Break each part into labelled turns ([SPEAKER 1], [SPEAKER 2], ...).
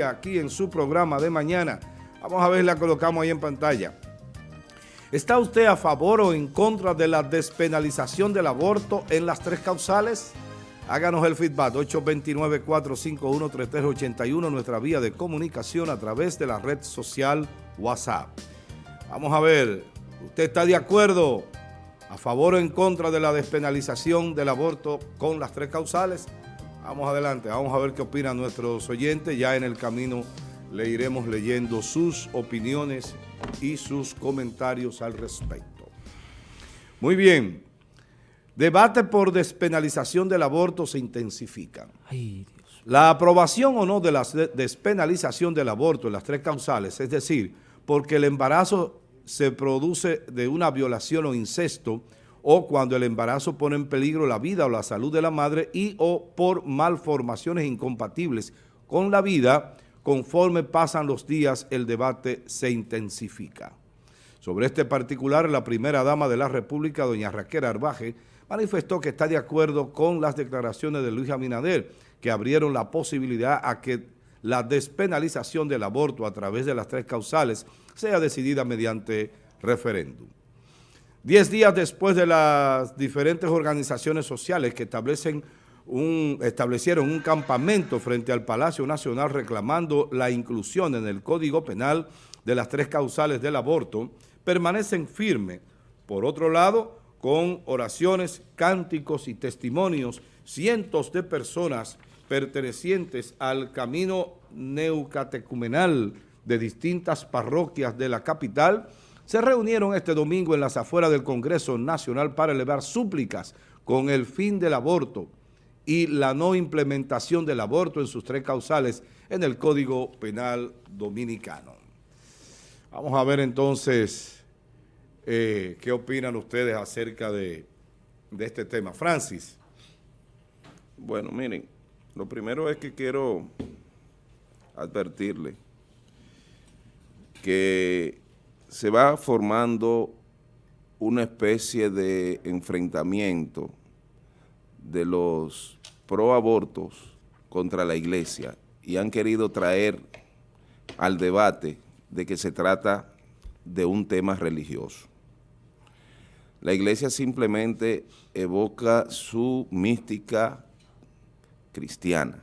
[SPEAKER 1] aquí en su programa de mañana. Vamos a ver, la colocamos ahí en pantalla. ¿Está usted a favor o en contra de la despenalización del aborto en las tres causales? Háganos el feedback 829-451-3381, nuestra vía de comunicación a través de la red social WhatsApp. Vamos a ver, ¿usted está de acuerdo a favor o en contra de la despenalización del aborto con las tres causales? Vamos adelante, vamos a ver qué opinan nuestros oyentes. Ya en el camino le iremos leyendo sus opiniones y sus comentarios al respecto. Muy bien. Debate por despenalización del aborto se intensifica. La aprobación o no de la despenalización del aborto en las tres causales, es decir, porque el embarazo se produce de una violación o incesto, o cuando el embarazo pone en peligro la vida o la salud de la madre y o por malformaciones incompatibles con la vida, conforme pasan los días el debate se intensifica. Sobre este particular, la primera dama de la República, doña Raquel Arbaje, manifestó que está de acuerdo con las declaraciones de Luis Abinader, que abrieron la posibilidad a que la despenalización del aborto a través de las tres causales sea decidida mediante referéndum. Diez días después de las diferentes organizaciones sociales que establecieron un campamento frente al Palacio Nacional reclamando la inclusión en el Código Penal de las tres causales del aborto, permanecen firmes. Por otro lado, con oraciones, cánticos y testimonios, cientos de personas pertenecientes al camino neucatecumenal de distintas parroquias de la capital, se reunieron este domingo en las afueras del Congreso Nacional para elevar súplicas con el fin del aborto y la no implementación del aborto en sus tres causales en el Código Penal Dominicano. Vamos a ver entonces eh, qué opinan ustedes acerca de, de este tema. Francis.
[SPEAKER 2] Bueno, miren, lo primero es que quiero advertirle que se va formando una especie de enfrentamiento de los pro-abortos contra la iglesia y han querido traer al debate de que se trata de un tema religioso. La iglesia simplemente evoca su mística cristiana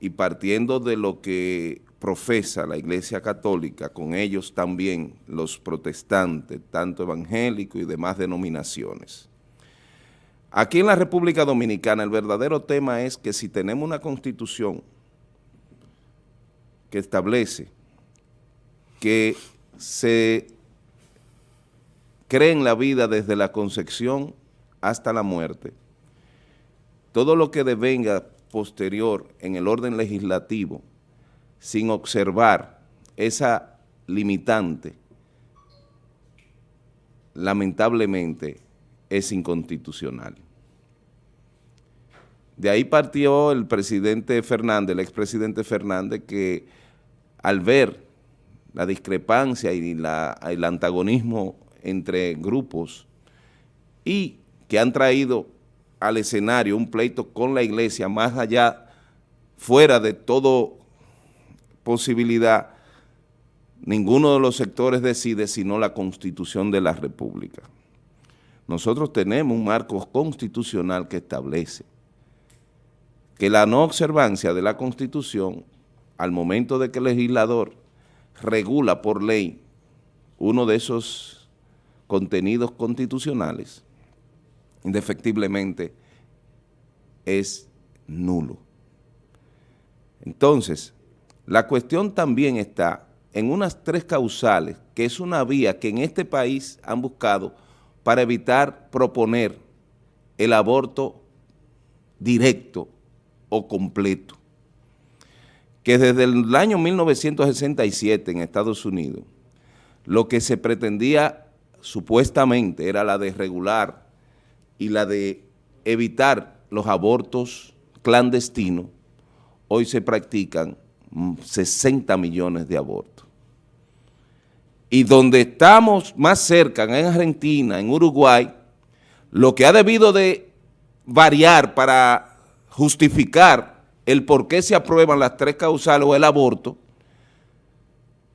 [SPEAKER 2] y partiendo de lo que profesa la Iglesia Católica, con ellos también los protestantes, tanto evangélicos y demás denominaciones. Aquí en la República Dominicana el verdadero tema es que si tenemos una constitución que establece que se cree en la vida desde la concepción hasta la muerte, todo lo que devenga posterior en el orden legislativo sin observar esa limitante, lamentablemente es inconstitucional. De ahí partió el presidente Fernández, el expresidente Fernández, que al ver la discrepancia y el antagonismo entre grupos y que han traído al escenario un pleito con la iglesia más allá, fuera de todo posibilidad, ninguno de los sectores decide sino la Constitución de la República. Nosotros tenemos un marco constitucional que establece que la no observancia de la Constitución, al momento de que el legislador regula por ley uno de esos contenidos constitucionales, indefectiblemente es nulo. Entonces, la cuestión también está en unas tres causales, que es una vía que en este país han buscado para evitar proponer el aborto directo o completo. Que desde el año 1967 en Estados Unidos, lo que se pretendía supuestamente era la de regular y la de evitar los abortos clandestinos, hoy se practican 60 millones de abortos. Y donde estamos más cerca, en Argentina, en Uruguay, lo que ha debido de variar para justificar el por qué se aprueban las tres causales o el aborto,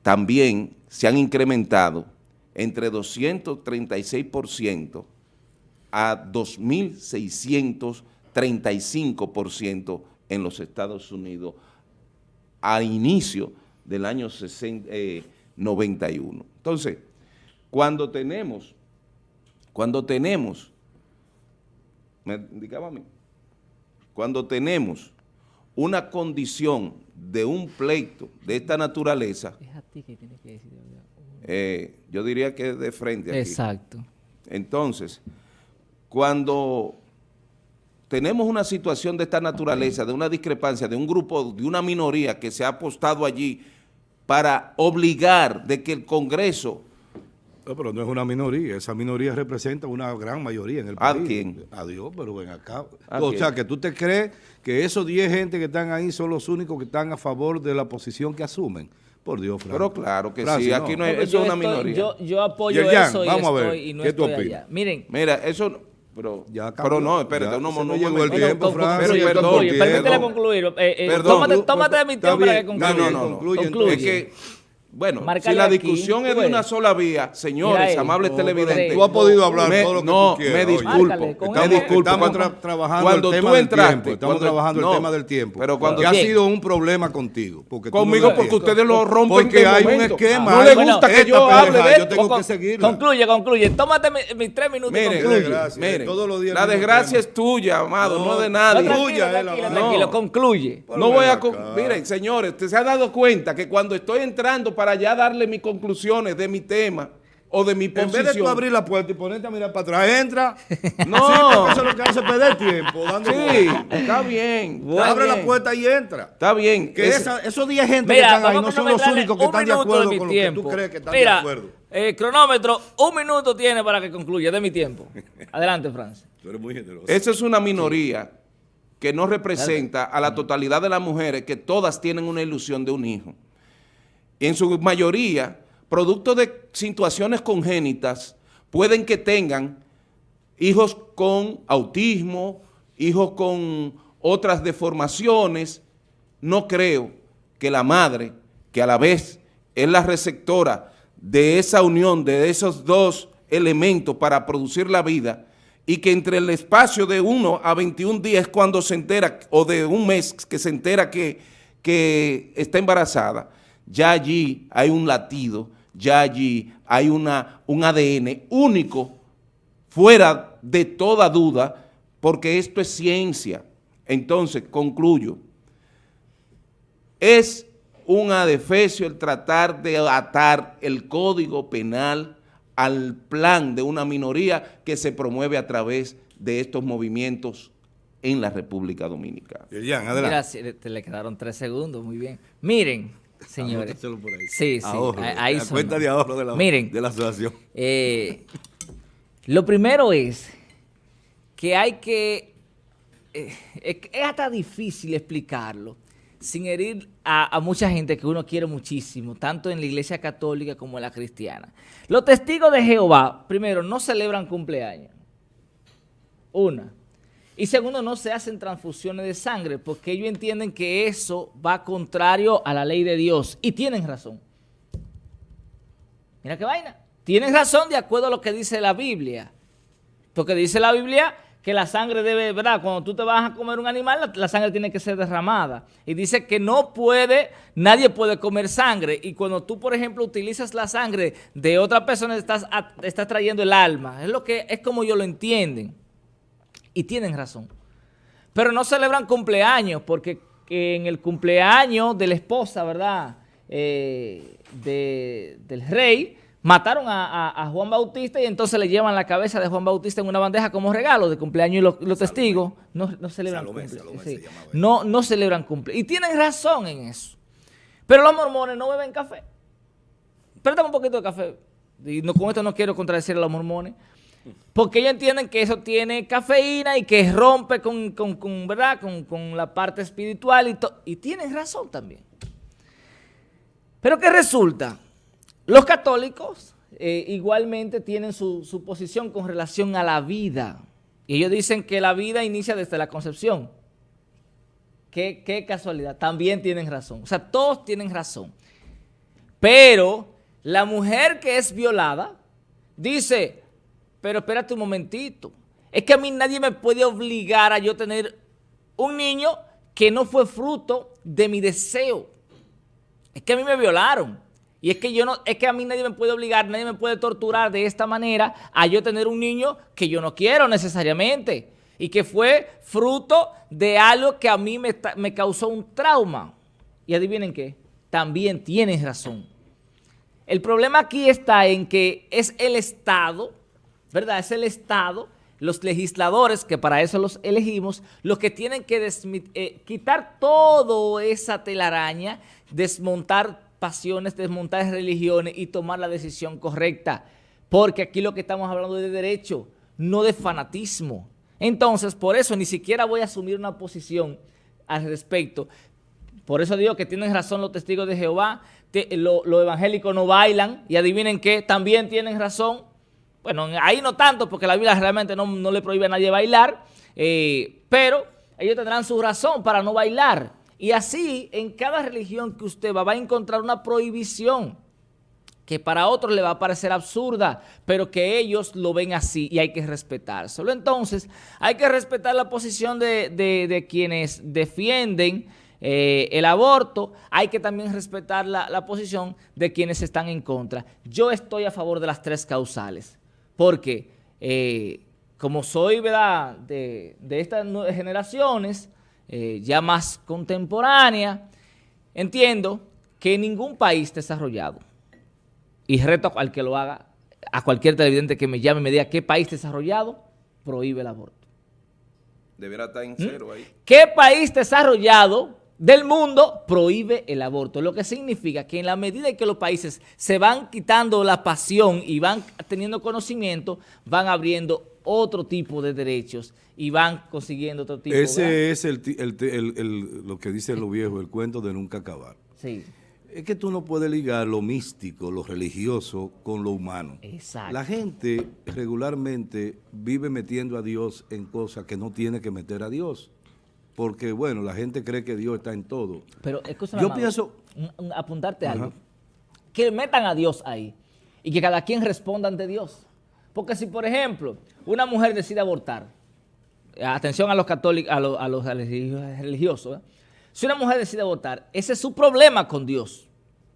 [SPEAKER 2] también se han incrementado entre 236% a 2.635% en los Estados Unidos a inicio del año 91. Eh, Entonces, cuando tenemos, cuando tenemos, me indicaba a mí, cuando tenemos una condición de un pleito de esta naturaleza, es a ti que tienes que decir, eh, yo diría que de frente aquí.
[SPEAKER 3] Exacto.
[SPEAKER 2] Entonces, cuando tenemos una situación de esta naturaleza, de una discrepancia, de un grupo, de una minoría que se ha apostado allí para obligar de que el Congreso...
[SPEAKER 1] pero no es una minoría, esa minoría representa una gran mayoría en el país.
[SPEAKER 2] ¿A quién?
[SPEAKER 1] A Dios, pero ven acá. O sea, que tú te crees que esos 10 gente que están ahí son los únicos que están a favor de la posición que asumen. Por Dios, Frank.
[SPEAKER 2] Pero claro que sí, aquí no, es, eso es una minoría.
[SPEAKER 3] Yo, yo apoyo eso
[SPEAKER 1] vamos a ver,
[SPEAKER 3] y no
[SPEAKER 1] ¿qué tú opinas?
[SPEAKER 3] Miren.
[SPEAKER 2] Mira, eso... Pero, ya pero no, espérate, no, no, no
[SPEAKER 1] llegó el tiempo, Frank.
[SPEAKER 3] Pero, perdón, permítele concluir. Eh, eh, perdón, tómate, tómate de mi tiempo para que concluya.
[SPEAKER 2] No, no, no. Concluye. Es que bueno, si la discusión es de una sola vía, señores, amables televidentes.
[SPEAKER 1] Tú has podido hablar todo lo que
[SPEAKER 2] no,
[SPEAKER 1] tú quieras.
[SPEAKER 2] me disculpo.
[SPEAKER 1] Estamos, me disculpo. Estamos trabajando cuando el tema del tiempo. Estamos trabajando el tema del tiempo. Pero cuando que ha sido un problema contigo.
[SPEAKER 2] Porque Conmigo porque ustedes lo rompen
[SPEAKER 1] Porque hay un esquema.
[SPEAKER 2] No le gusta que yo hable de
[SPEAKER 1] Yo tengo que seguirlo.
[SPEAKER 3] Concluye, concluye. Tómate mis tres minutos
[SPEAKER 2] y concluye. la desgracia es tuya, amado, no de nadie.
[SPEAKER 3] Tranquilo, concluye.
[SPEAKER 2] No voy a... Miren, señores, ¿usted se ha dado cuenta que cuando estoy entrando para ya darle mi conclusiones de mi tema o de mi posición.
[SPEAKER 1] En vez de tú abrir la puerta y ponerte a mirar para atrás, entra.
[SPEAKER 2] No.
[SPEAKER 1] eso es lo que hace perder tiempo. Dando
[SPEAKER 2] sí, está bien.
[SPEAKER 1] Abre la puerta y entra.
[SPEAKER 2] Está bien.
[SPEAKER 1] Que esos 10 gente que están ahí no son los únicos que están de acuerdo con lo que tú crees que están de acuerdo.
[SPEAKER 3] Eh, cronómetro, un minuto tiene para que concluya de mi tiempo. Adelante, Francia.
[SPEAKER 1] Tú eres muy generoso.
[SPEAKER 2] Esa es una minoría que no representa a la totalidad de las mujeres que todas tienen una ilusión de un hijo en su mayoría, producto de situaciones congénitas, pueden que tengan hijos con autismo, hijos con otras deformaciones. No creo que la madre, que a la vez es la receptora de esa unión, de esos dos elementos para producir la vida, y que entre el espacio de 1 a 21 días cuando se entera, o de un mes que se entera que, que está embarazada, ya allí hay un latido, ya allí hay una, un ADN único, fuera de toda duda, porque esto es ciencia. Entonces, concluyo, es un adefesio el tratar de atar el código penal al plan de una minoría que se promueve a través de estos movimientos en la República Dominicana.
[SPEAKER 3] Gracias, te le quedaron tres segundos, muy bien. Miren, señores. Sí, sí. ahí
[SPEAKER 1] la cuenta de ahorro de la,
[SPEAKER 3] Miren,
[SPEAKER 1] de la asociación.
[SPEAKER 3] Eh, lo primero es que hay que... Eh, es hasta difícil explicarlo sin herir a, a, mucha gente que uno quiere muchísimo, tanto en la iglesia católica como en la cristiana. Los testigos de Jehová, primero, no celebran cumpleaños. Una. Y segundo, no se hacen transfusiones de sangre porque ellos entienden que eso va contrario a la ley de Dios. Y tienen razón. Mira qué vaina. Tienen razón de acuerdo a lo que dice la Biblia. Porque dice la Biblia que la sangre debe, ¿verdad? Cuando tú te vas a comer un animal, la, sangre tiene que ser derramada. Y dice que no puede, nadie puede comer sangre. Y cuando tú, por ejemplo, utilizas la sangre de otra persona, estás, estás trayendo el alma. Es, lo que, es como ellos lo entienden. Y tienen razón. Pero no celebran cumpleaños porque en el cumpleaños de la esposa, ¿verdad? Eh, del rey, mataron a, Juan Bautista y entonces le llevan la cabeza de Juan Bautista en una bandeja como regalo de cumpleaños y los, testigos no, no celebran cumpleaños. No, no celebran cumpleaños. Y tienen razón en eso. Pero los mormones no beben café. Préstame un poquito de café. Y no, con esto no quiero contradecir a los mormones. Porque ellos entienden que eso tiene cafeína y que rompe con, ¿verdad? con, la parte espiritual y, y tienen razón también. Pero ¿qué resulta? Los católicos eh, igualmente tienen su, su posición con relación a la vida. Y ellos dicen que la vida inicia desde la concepción. qué, qué casualidad, también tienen razón. O sea, todos tienen razón. Pero la mujer que es violada dice, pero espérate un momentito, es que a mí nadie me puede obligar a yo tener un niño que no fue fruto de mi deseo. Es que a mí me violaron. Y es que yo no, es que a mí nadie me puede obligar, nadie me puede torturar de esta manera a yo tener un niño que yo no quiero necesariamente. Y que fue fruto de algo que a mí me, causó un trauma. Y adivinen qué, también tienes razón. El problema aquí está en que es el Estado, ¿verdad? Es el Estado los legisladores, que para eso los elegimos, los que tienen que eh, quitar toda esa telaraña, desmontar pasiones, desmontar religiones y tomar la decisión correcta. Porque aquí lo que estamos hablando es de derecho, no de fanatismo. Entonces, por eso ni siquiera voy a asumir una posición al respecto. Por eso digo que tienen razón los testigos de Jehová, los evangélicos no bailan y adivinen qué, también tienen razón bueno, ahí no tanto, porque la Biblia realmente no, le prohíbe a nadie bailar, eh, pero ellos tendrán su razón para no bailar. Y así, en cada religión que usted va, va a encontrar una prohibición que para otros le va a parecer absurda, pero que ellos lo ven así y hay que respetárselo. Entonces, hay que respetar la posición de, quienes defienden eh, el aborto, hay que también respetar la, la posición de quienes están en contra. Yo estoy a favor de las tres causales porque eh, como soy ¿verdad? De, estas generaciones eh, ya más contemporáneas, entiendo que ningún país desarrollado, y reto al que lo haga, a cualquier televidente que me llame y me diga qué país desarrollado prohíbe el aborto.
[SPEAKER 2] Deberá estar en ¿Mm? cero ahí.
[SPEAKER 3] ¿Qué país desarrollado del mundo prohíbe el aborto, lo que significa que en la medida en que los países se van quitando la pasión y van teniendo conocimiento, van abriendo otro tipo de derechos y van consiguiendo otro tipo
[SPEAKER 1] Ese es el, lo que dice lo viejo, el cuento de nunca acabar.
[SPEAKER 3] Sí.
[SPEAKER 1] Es que tú no puedes ligar lo místico, lo religioso con lo humano.
[SPEAKER 3] Exacto.
[SPEAKER 1] La gente regularmente vive metiendo a Dios en cosas que no tiene que meter a Dios porque, bueno, la gente cree que Dios está en todo.
[SPEAKER 3] Pero, escúchame, Yo pienso... Apuntarte algo. Que metan a Dios ahí y que cada quien responda ante Dios. Porque si, por ejemplo, una mujer decide abortar, atención a los católicos, a los, religiosos, ¿eh? si una mujer decide abortar, ese es su problema con Dios.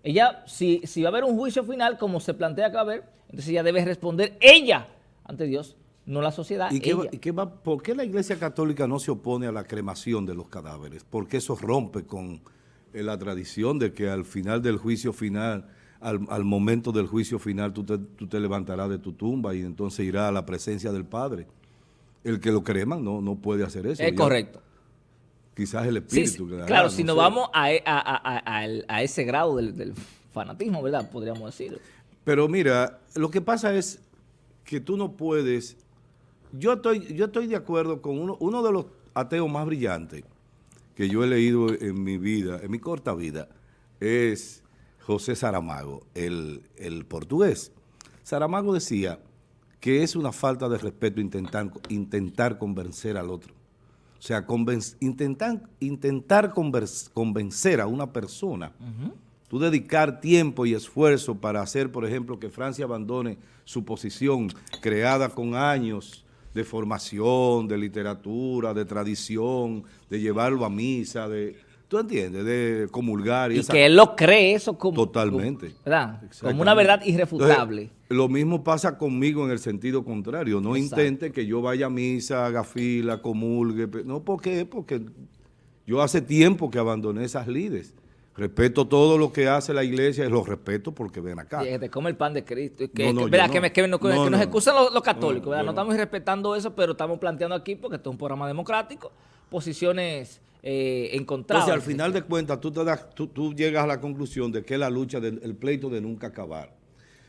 [SPEAKER 3] Ella, si, si va a haber un juicio final, como se plantea que va a haber, entonces ella debe responder ella ante Dios no la sociedad.
[SPEAKER 1] ¿Y, qué, va, por qué la Iglesia Católica no se opone a la cremación de los cadáveres? Porque eso rompe con eh, la tradición de que al final del juicio final, al, momento del juicio final, tú te, levantarás de tu tumba y entonces irás a la presencia del Padre. El que lo creman no, no puede hacer eso.
[SPEAKER 3] Es correcto.
[SPEAKER 1] Quizás el espíritu.
[SPEAKER 3] claro, si nos vamos e, a, ese grado del, del fanatismo, ¿verdad? Podríamos decir.
[SPEAKER 1] Pero mira, lo que pasa es que tú no puedes yo estoy, yo estoy de acuerdo con uno, uno de los ateos más brillantes que yo he leído en mi vida, en mi corta vida, es José Saramago, el, portugués. Saramago decía que es una falta de respeto intentar, intentar convencer al otro. O sea, intentar, intentar convencer a una persona, tú dedicar tiempo y esfuerzo para hacer, por ejemplo, que Francia abandone su posición creada con años de formación, de literatura, de tradición, de llevarlo a misa, de... ¿Tú entiendes? De comulgar.
[SPEAKER 3] Y, que él lo cree eso como...
[SPEAKER 1] Totalmente.
[SPEAKER 3] ¿verdad? Como una verdad irrefutable.
[SPEAKER 1] lo mismo pasa conmigo en el sentido contrario. No intente que yo vaya a misa, haga fila, comulgue. No, ¿por qué? Porque yo hace tiempo que abandoné esas lides. Respeto todo lo que hace la iglesia y lo respeto porque ven acá.
[SPEAKER 3] que te come el pan de Cristo. Que, no, que, nos excusan los, católicos. No, estamos respetando eso, pero estamos planteando aquí, porque esto es un programa democrático, posiciones eh, encontradas.
[SPEAKER 1] Entonces, al final de cuentas, tú, te das, tú, llegas a la conclusión de que es la lucha, del pleito de nunca acabar.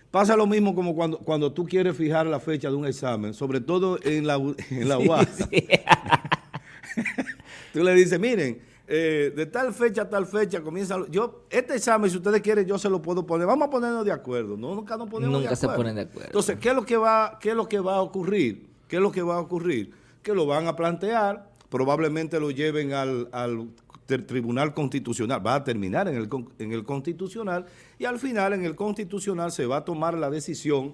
[SPEAKER 1] Pasa lo mismo como cuando, cuando tú quieres fijar la fecha de un examen, sobre todo en la, en la UAS. tú le dices, miren, eh, de tal fecha a tal fecha comienza... Yo, este examen, si ustedes quieren, yo se lo puedo poner. Vamos a ponernos de acuerdo. No, nunca nos ponemos
[SPEAKER 3] nunca se ponen de acuerdo.
[SPEAKER 1] Entonces, ¿qué es, lo que va, ¿qué es lo que va a ocurrir? ¿Qué es lo que va a ocurrir? Que lo van a plantear, probablemente lo lleven al, Tribunal Constitucional, va a terminar en el, en el Constitucional y al final en el Constitucional se va a tomar la decisión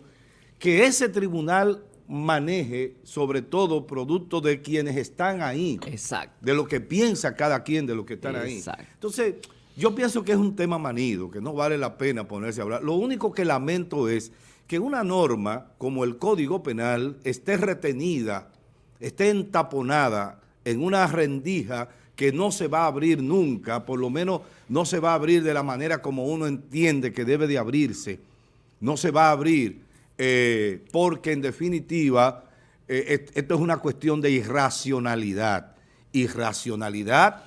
[SPEAKER 1] que ese tribunal maneje sobre todo producto de quienes están ahí.
[SPEAKER 3] Exacto.
[SPEAKER 1] De lo que piensa cada quien de lo que están Exacto. ahí. Entonces, yo pienso que es un tema manido, que no vale la pena ponerse a hablar. Lo único que lamento es que una norma como el Código Penal esté retenida, esté entaponada en una rendija que no se va a abrir nunca, por lo menos no se va a abrir de la manera como uno entiende que debe de abrirse. No se va a abrir eh, porque en definitiva eh, esto es una cuestión de irracionalidad. Irracionalidad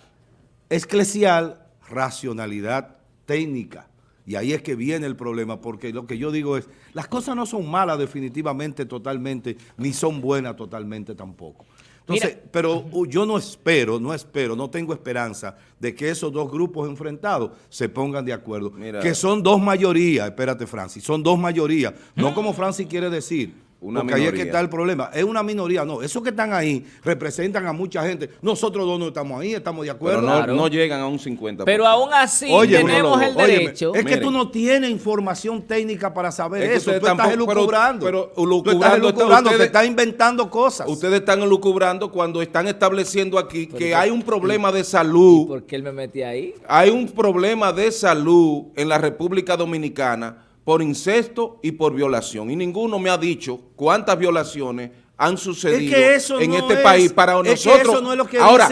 [SPEAKER 1] eclesial, racionalidad técnica. Y ahí es que viene el problema, porque lo que yo digo es, las cosas no son malas definitivamente totalmente, ni son buenas totalmente tampoco. Entonces, pero yo no espero, no espero, no tengo esperanza de que esos dos grupos enfrentados se pongan de acuerdo. Que son dos mayorías, espérate Francis, son dos mayorías, no como Francis quiere decir, una Porque ahí es que está el problema. Es una minoría, no. Esos que están ahí representan a mucha gente. Nosotros dos no estamos ahí, estamos de acuerdo.
[SPEAKER 2] Pero no, llegan a un 50%.
[SPEAKER 3] Pero aún así tenemos el derecho.
[SPEAKER 1] es que tú no tienes información técnica para saber eso. Tú estás elucubrando. Pero, tú estás elucubrando, te estás inventando cosas.
[SPEAKER 2] Ustedes están elucubrando cuando están estableciendo aquí que hay un problema de salud.
[SPEAKER 3] ¿Por qué él me metí ahí?
[SPEAKER 2] Hay un problema de salud en la República Dominicana por incesto y por violación. Y ninguno me ha dicho cuántas violaciones han sucedido en este país para nosotros. Ahora,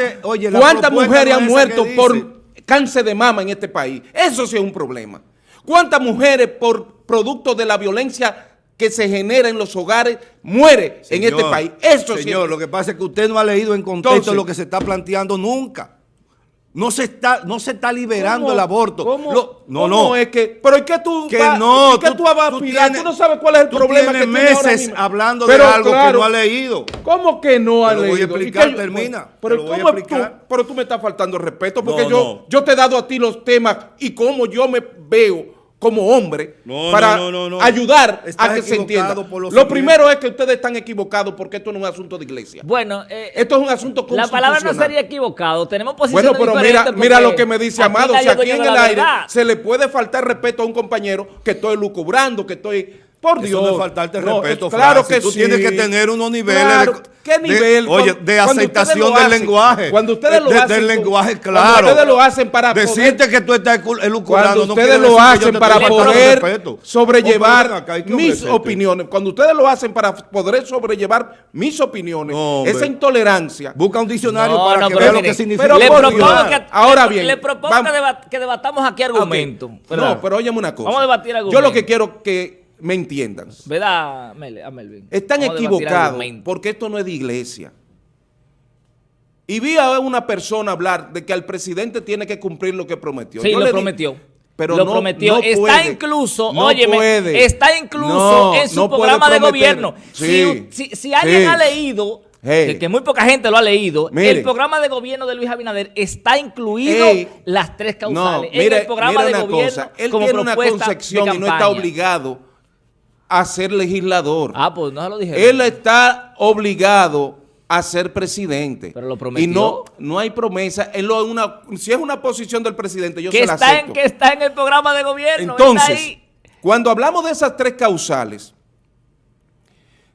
[SPEAKER 2] ¿cuántas mujeres han muerto por cáncer de mama en este país? Eso sí es un problema. ¿Cuántas mujeres por producto de la violencia que se genera en los hogares muere en este país?
[SPEAKER 1] Eso señor, lo que pasa es que usted no ha leído en contexto lo que se está planteando nunca. No se está, no se está liberando el aborto.
[SPEAKER 2] ¿Cómo, no, no. es que, pero ¿y qué tú
[SPEAKER 1] que no,
[SPEAKER 2] ¿qué tú, vas a aspirar? Tú, no sabes cuál es el problema
[SPEAKER 1] que meses hablando de algo que no ha leído.
[SPEAKER 2] ¿Cómo que no ha leído?
[SPEAKER 1] Lo voy a explicar, termina.
[SPEAKER 2] Pero, ¿cómo Tú, pero tú me estás faltando respeto porque yo, yo te he dado a ti los temas y cómo yo me veo como hombre para ayudar a que se entienda. Lo primero es que ustedes están equivocados porque esto no es un asunto de iglesia.
[SPEAKER 3] Bueno,
[SPEAKER 2] eh, esto es un asunto constitucional.
[SPEAKER 3] La palabra no sería equivocado. Tenemos posiciones
[SPEAKER 2] Bueno, pero mira, mira lo que me dice Amado. Si aquí en el aire se le puede faltar respeto a un compañero que estoy lucubrando, que estoy por Dios. Eso
[SPEAKER 1] no es faltarte respeto, Claro que Tú tienes que tener unos niveles de, ¿Qué nivel? oye, de aceptación del lenguaje.
[SPEAKER 2] Cuando ustedes lo hacen.
[SPEAKER 1] Del lenguaje, claro.
[SPEAKER 2] Cuando ustedes lo hacen para
[SPEAKER 1] Decirte que tú estás elucubrando.
[SPEAKER 2] Cuando ustedes lo hacen para poder sobrellevar mis opiniones. Cuando ustedes lo hacen para poder sobrellevar mis opiniones. esa intolerancia.
[SPEAKER 1] Busca un diccionario para que vea lo que significa.
[SPEAKER 3] Pero le propongo que, Ahora bien. Le propongo que, debatamos aquí argumentos.
[SPEAKER 2] No, pero óyeme una cosa. Vamos a debatir argumentos. Yo lo que quiero que me entiendan.
[SPEAKER 3] ¿Verdad, Melvin?
[SPEAKER 2] Están equivocados porque esto no es de iglesia. Y vi a una persona hablar de que al presidente tiene que cumplir lo que prometió.
[SPEAKER 3] Sí, lo prometió. pero lo prometió. está incluso, óyeme, está incluso en su programa de gobierno. Si, alguien ha leído, que, muy poca gente lo ha leído, el programa de gobierno de Luis Abinader está incluido las tres causales.
[SPEAKER 2] en el programa de gobierno él tiene una concepción y no está obligado a ser legislador.
[SPEAKER 3] Ah, pues no se lo dije.
[SPEAKER 2] Él está obligado a ser presidente.
[SPEAKER 3] Pero lo prometió.
[SPEAKER 2] Y no, no hay promesa. Él lo, una, si es una posición del presidente, yo
[SPEAKER 3] que
[SPEAKER 2] se la
[SPEAKER 3] está acepto. En, que está en el programa de gobierno.
[SPEAKER 2] Entonces, cuando hablamos de esas tres causales,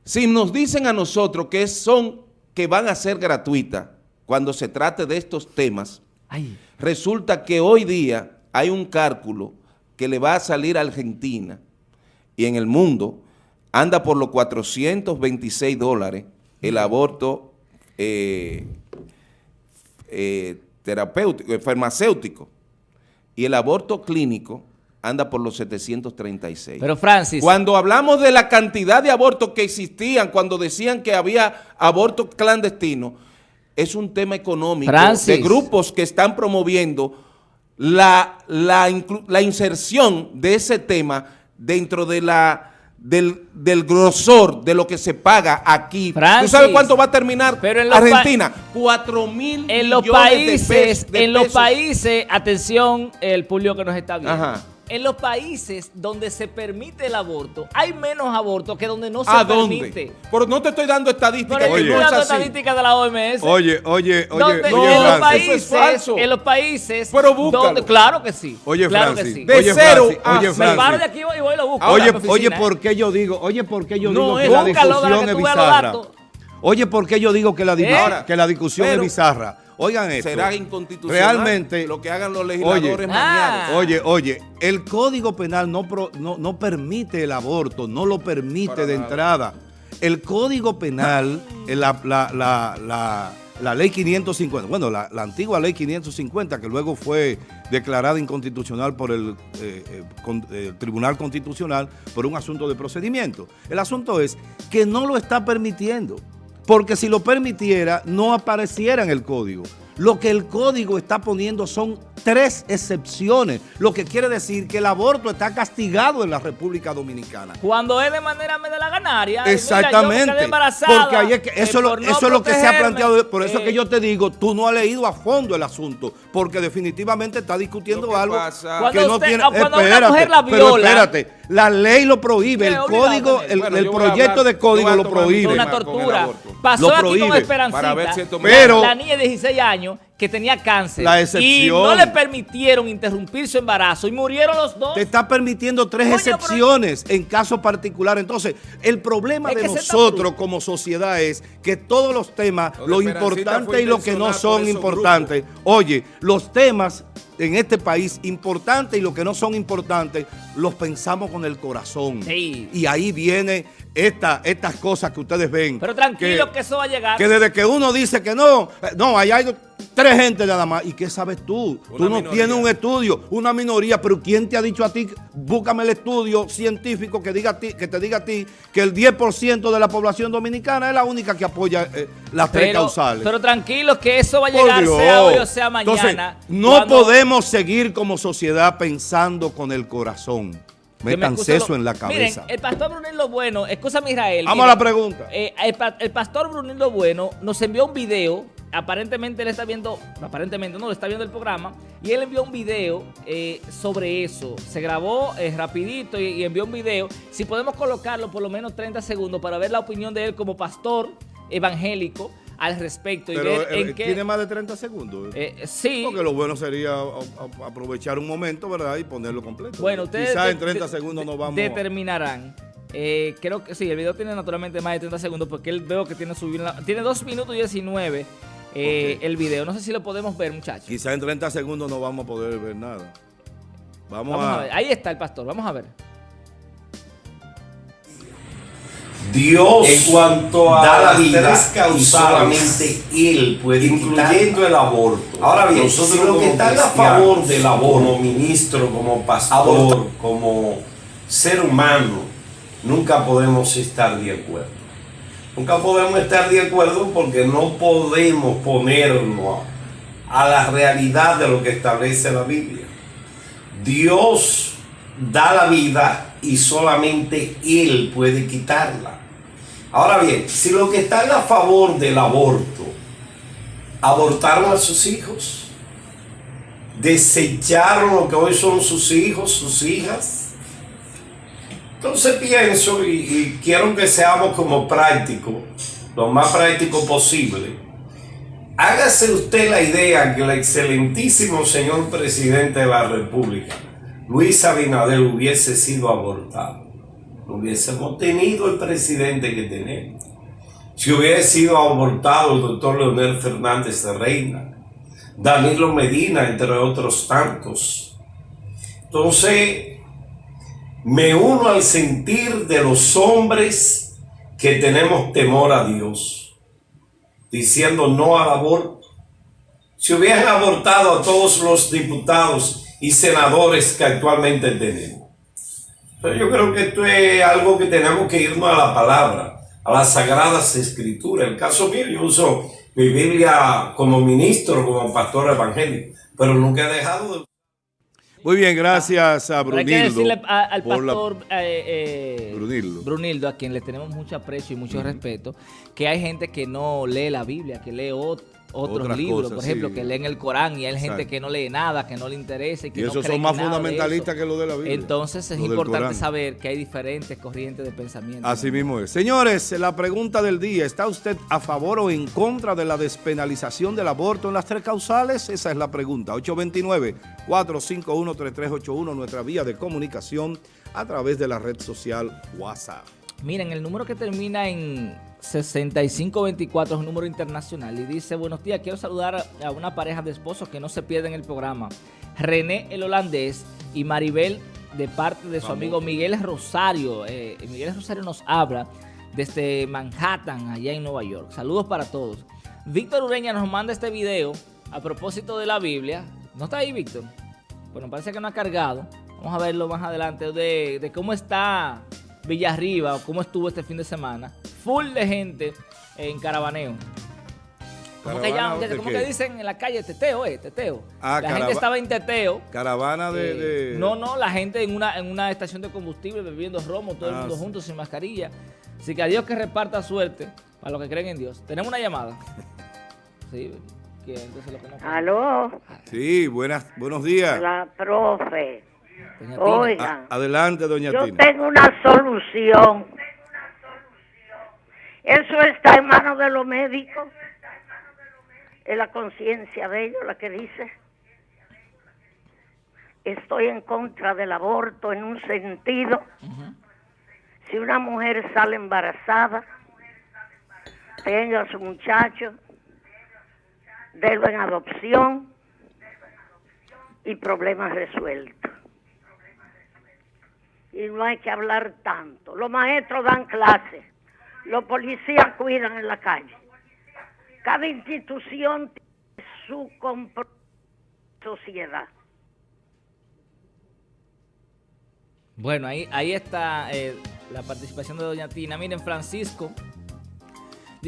[SPEAKER 2] si nos dicen a nosotros que son, que van a ser gratuitas cuando se trate de estos temas, resulta que hoy día hay un cálculo que le va a salir a Argentina y en el mundo anda por los 426 dólares el aborto eh, eh, terapéutico, eh, farmacéutico. Y el aborto clínico anda por los 736.
[SPEAKER 3] Pero Francis...
[SPEAKER 2] Cuando hablamos de la cantidad de abortos que existían, cuando decían que había abortos clandestinos, es un tema económico de grupos que están promoviendo la, la inserción de ese tema dentro de la del, del, grosor de lo que se paga aquí. ¿Tú sabes cuánto va a terminar en Argentina? 4 mil
[SPEAKER 3] en los países, En los países, atención, el público que nos está viendo. En los países donde se permite el aborto, hay menos abortos que donde no se
[SPEAKER 2] ¿A
[SPEAKER 3] permite.
[SPEAKER 2] Pero no te estoy dando estadísticas.
[SPEAKER 3] Pero
[SPEAKER 2] que
[SPEAKER 3] estoy
[SPEAKER 2] no es
[SPEAKER 3] dando estadísticas de la OMS.
[SPEAKER 1] Oye, oye, oye, oye,
[SPEAKER 3] en, los
[SPEAKER 1] Francis.
[SPEAKER 3] países,
[SPEAKER 2] Eso es falso.
[SPEAKER 3] en los países,
[SPEAKER 2] Pero búscalo.
[SPEAKER 3] donde, claro que sí,
[SPEAKER 1] Oye,
[SPEAKER 3] claro
[SPEAKER 1] Francis,
[SPEAKER 3] que sí.
[SPEAKER 2] De
[SPEAKER 1] oye,
[SPEAKER 2] cero
[SPEAKER 1] Francis,
[SPEAKER 2] a-
[SPEAKER 1] oye,
[SPEAKER 2] Me
[SPEAKER 3] Me paro
[SPEAKER 1] Francis.
[SPEAKER 3] de aquí y voy y lo busco.
[SPEAKER 1] Oye, oye,
[SPEAKER 3] ¿eh?
[SPEAKER 1] ¿por qué yo digo? Oye, ¿por qué yo
[SPEAKER 2] No,
[SPEAKER 1] digo que
[SPEAKER 2] es-
[SPEAKER 1] la
[SPEAKER 3] Búscalo para
[SPEAKER 1] discusión
[SPEAKER 3] que
[SPEAKER 1] es
[SPEAKER 3] tú veas los
[SPEAKER 1] bizarra?
[SPEAKER 3] datos.
[SPEAKER 1] Oye, ¿por qué yo digo que la,
[SPEAKER 3] ¿Eh?
[SPEAKER 1] Que la discusión es bizarra? Oigan esto.
[SPEAKER 2] Será inconstitucional
[SPEAKER 1] Realmente,
[SPEAKER 2] lo que hagan los legisladores
[SPEAKER 1] Oye.
[SPEAKER 2] mañana.
[SPEAKER 3] Ah.
[SPEAKER 1] Oye, oye, el Código Penal no, pro- no, no permite el aborto, no lo permite
[SPEAKER 2] Para
[SPEAKER 1] de
[SPEAKER 2] nada.
[SPEAKER 1] entrada. El Código Penal, eh, la, la, la, la, la ley 550, bueno, la, la antigua ley 550, que luego fue declarada inconstitucional por el, eh, eh, con- eh, Tribunal Constitucional por un asunto de procedimiento. El asunto es que no lo está permitiendo. Porque si lo permitiera, no apareciera en el código. Lo que el código está poniendo son tres excepciones, lo que quiere decir que el aborto está castigado en la República Dominicana.
[SPEAKER 3] Cuando es de manera me de la ganaria.
[SPEAKER 1] Exactamente. porque ahí es que eso, lo- eso es lo que se ha planteado. Por eso
[SPEAKER 3] eh,
[SPEAKER 1] que yo te digo, tú no has leído a fondo el asunto, porque definitivamente está discutiendo
[SPEAKER 2] que
[SPEAKER 1] algo
[SPEAKER 2] pasa-
[SPEAKER 3] Cuando
[SPEAKER 1] que no
[SPEAKER 3] usted-
[SPEAKER 1] tiene.
[SPEAKER 3] cuando una
[SPEAKER 1] espérate,
[SPEAKER 3] mujer la
[SPEAKER 1] pero
[SPEAKER 3] viola-
[SPEAKER 1] espérate, la ley lo prohíbe, el código, el,
[SPEAKER 2] Bueno, yo
[SPEAKER 1] proyecto
[SPEAKER 2] hablar-
[SPEAKER 1] de
[SPEAKER 2] yo
[SPEAKER 1] código lo prohíbe.
[SPEAKER 3] una
[SPEAKER 2] con
[SPEAKER 3] tortura. Pasó
[SPEAKER 1] Lo
[SPEAKER 3] aquí con
[SPEAKER 1] prohíbe.
[SPEAKER 3] Esperancita,
[SPEAKER 2] Para ver si esto me-
[SPEAKER 1] Pero-
[SPEAKER 3] la niña de 16 años que tenía cáncer
[SPEAKER 1] La
[SPEAKER 3] y no le permitieron interrumpir su embarazo y murieron los dos.
[SPEAKER 1] Te está permitiendo tres
[SPEAKER 3] Coño, pero-
[SPEAKER 1] excepciones en casos particulares. Entonces, el problema
[SPEAKER 3] Es
[SPEAKER 1] de
[SPEAKER 3] que
[SPEAKER 1] nosotros como sociedad es que todos los temas,
[SPEAKER 2] Lo
[SPEAKER 1] importante y lo que no son importantes, oye, los temas en este país importantes y lo que no son importantes, los pensamos con el corazón.
[SPEAKER 3] Sí.
[SPEAKER 1] Y ahí viene esta, estas cosas que ustedes ven.
[SPEAKER 3] Pero tranquilo que, eso va a llegar.
[SPEAKER 1] Que desde que uno dice que no, no, hay tres gente nada más. ¿Y qué sabes tú?
[SPEAKER 2] Una
[SPEAKER 1] tú no
[SPEAKER 2] minoría.
[SPEAKER 1] tienes un estudio, una minoría, pero ¿quién te ha dicho a ti? Búscame el estudio científico que, diga a ti, que te diga a ti que el 10% de la población dominicana es la única que apoya eh, las tres
[SPEAKER 3] pero,
[SPEAKER 1] causales.
[SPEAKER 3] pero tranquilos que eso va a llegar sea hoy o sea mañana.
[SPEAKER 1] Entonces, no
[SPEAKER 3] cuando-
[SPEAKER 1] podemos seguir como sociedad pensando con el corazón.
[SPEAKER 3] me
[SPEAKER 1] Métanse
[SPEAKER 3] excuso
[SPEAKER 1] eso
[SPEAKER 3] lo-
[SPEAKER 1] en la cabeza.
[SPEAKER 3] Miren, el pastor Brunildo Bueno, escúchame Israel.
[SPEAKER 1] Vamos a
[SPEAKER 3] miren,
[SPEAKER 1] la pregunta.
[SPEAKER 3] eh, el, el pastor Brunildo Bueno nos envió un video, aparentemente él está viendo, aparentemente no, está viendo el programa, y él envió un video eh, sobre eso. Se grabó eh, rapidito y, y envió un video. Si podemos colocarlo por lo menos 30 segundos para ver la opinión de él como pastor evangélico al respecto y ver
[SPEAKER 1] eh,
[SPEAKER 3] en qué...
[SPEAKER 1] tiene más de 30 segundos.
[SPEAKER 3] eh, sí,
[SPEAKER 1] Porque lo bueno sería a- a- aprovechar un momento, ¿verdad? Y ponerlo completo.
[SPEAKER 3] Bueno, ustedes
[SPEAKER 1] Quizás en 30
[SPEAKER 3] de-
[SPEAKER 1] segundos nos vamos.
[SPEAKER 3] determinarán. Eh, creo que sí, el video tiene naturalmente más de 30 segundos porque él veo que tiene subir la- tiene 2 minutos y 19 eh, el video. No sé si lo podemos ver, muchachos.
[SPEAKER 1] Quizás en 30 segundos no vamos a poder ver nada. Vamos,
[SPEAKER 3] Vamos
[SPEAKER 1] a,
[SPEAKER 3] a ver. Ahí está el pastor, vamos a ver.
[SPEAKER 4] Dios
[SPEAKER 5] En cuanto a
[SPEAKER 4] da la vida
[SPEAKER 5] tres causales,
[SPEAKER 4] solamente Él puede
[SPEAKER 5] incluyendo el aborto.
[SPEAKER 4] Ahora bien,
[SPEAKER 5] nosotros
[SPEAKER 4] si lo que está a favor del aborto,
[SPEAKER 5] como ministro, como pastor,
[SPEAKER 4] Aborto.
[SPEAKER 5] como ser humano, nunca podemos estar de acuerdo. Nunca podemos estar de acuerdo porque no podemos ponernos a la realidad de lo que establece la Biblia. Dios da la vida y solamente Él puede quitarla. Ahora bien, si lo que están a favor del aborto abortaron a sus hijos, desecharon lo que hoy son sus hijos, sus hijas, entonces pienso y, quiero que seamos como prácticos, lo más práctico posible. Hágase usted la idea que el excelentísimo señor presidente de la República, Luis Abinader, hubiese sido abortado. No hubiésemos tenido el presidente que tenemos. Si hubiese sido abortado el doctor Leonel Fernández de Reina, Danilo Medina, entre otros tantos. Entonces, me uno al sentir de los hombres que tenemos temor a Dios, diciendo no al aborto. Si hubieran abortado a todos los diputados y senadores que actualmente tenemos. Pero yo creo que esto es algo que tenemos que irnos a la palabra, a las sagradas escrituras. El caso mío, yo uso mi Biblia como ministro, como pastor evangélico, pero nunca he dejado de...
[SPEAKER 1] Muy bien, gracias a
[SPEAKER 3] Pero hay que
[SPEAKER 1] Brunildo.
[SPEAKER 3] decirle a- al
[SPEAKER 1] la-
[SPEAKER 3] pastor eh, eh,
[SPEAKER 1] Brunildo.
[SPEAKER 3] Brunildo, a quien le tenemos mucho aprecio y mucho respeto, que hay gente que no lee la Biblia, que lee ot- otros
[SPEAKER 1] Otras
[SPEAKER 3] libros,
[SPEAKER 1] cosas,
[SPEAKER 3] por ejemplo,
[SPEAKER 1] sí.
[SPEAKER 3] que leen el Corán y hay gente que no lee nada, que no le interesa y que
[SPEAKER 1] Y
[SPEAKER 3] no
[SPEAKER 1] esos son más
[SPEAKER 3] nada
[SPEAKER 1] fundamentalistas que lo de la Biblia.
[SPEAKER 3] Entonces es importante saber que hay diferentes corrientes de pensamiento.
[SPEAKER 1] Así mismo es. Señores, la pregunta del día, ¿está usted a favor o en contra de la despenalización del aborto en las tres causales? Esa es la pregunta. 829-451-3381, nuestra vía de comunicación a través de la red social WhatsApp.
[SPEAKER 3] Miren, el número que termina en 6524 es un número internacional y dice, buenos días, quiero saludar a- una pareja de esposos que no se pierden el programa. René el holandés y Maribel de parte de su amigo Miguel Rosario. Eh, Miguel Rosario nos habla desde Manhattan, allá en Nueva York. Saludos para todos. Víctor Ureña nos manda este video a propósito de la Biblia. ¿No está ahí, Víctor? Bueno, parece que no ha cargado. Vamos a verlo más adelante de, de cómo está Villarriba o cómo estuvo este fin de semana. Full de gente en caravaneo. ¿Cómo que,
[SPEAKER 1] ¿Caravana
[SPEAKER 3] llaman?
[SPEAKER 1] de
[SPEAKER 3] ¿Cómo que dicen en la calle? Teteo, eh, teteo.
[SPEAKER 1] Ah,
[SPEAKER 3] la gente estaba en teteo.
[SPEAKER 1] Caravana de...
[SPEAKER 3] Eh,
[SPEAKER 1] de-
[SPEAKER 3] No, no, la gente en una, en una estación de combustible bebiendo romo, todo el
[SPEAKER 1] Ah,
[SPEAKER 3] mundo
[SPEAKER 1] sí.
[SPEAKER 3] juntos sin mascarilla. Así que a Dios que reparta suerte para los que creen en Dios. Tenemos una llamada. Sí, que entonces lo conozco.
[SPEAKER 6] Aló,
[SPEAKER 1] Sí, buenas, buenos días.
[SPEAKER 6] la profe.
[SPEAKER 3] Doña.
[SPEAKER 6] Oiga,
[SPEAKER 1] A- adelante, doña
[SPEAKER 6] yo
[SPEAKER 1] Tina.
[SPEAKER 6] tengo una solución. Eso está en manos de los médicos. Es la conciencia de ellos la que dice. Estoy en contra del aborto en un sentido. Si una mujer sale embarazada, tenga a su muchacho, délo en adopción y problemas resueltos. Y no hay que hablar tanto. Los maestros dan clases, los policías cuidan en la calle. Cada institución tiene su sociedad.
[SPEAKER 3] Bueno, ahí, ahí está eh, la participación de Doña Tina. Miren, Francisco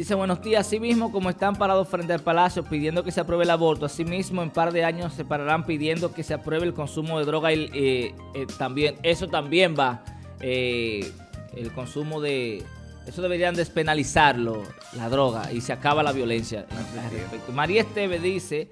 [SPEAKER 3] dice, buenos días, así mismo como están parados frente al palacio pidiendo que se apruebe el aborto, así mismo en par de años se pararán pidiendo que se apruebe el consumo de droga y eh, eh, también, eso también va, eh, el consumo de... Eso deberían despenalizarlo, la droga, y se acaba la violencia. María Esteve dice...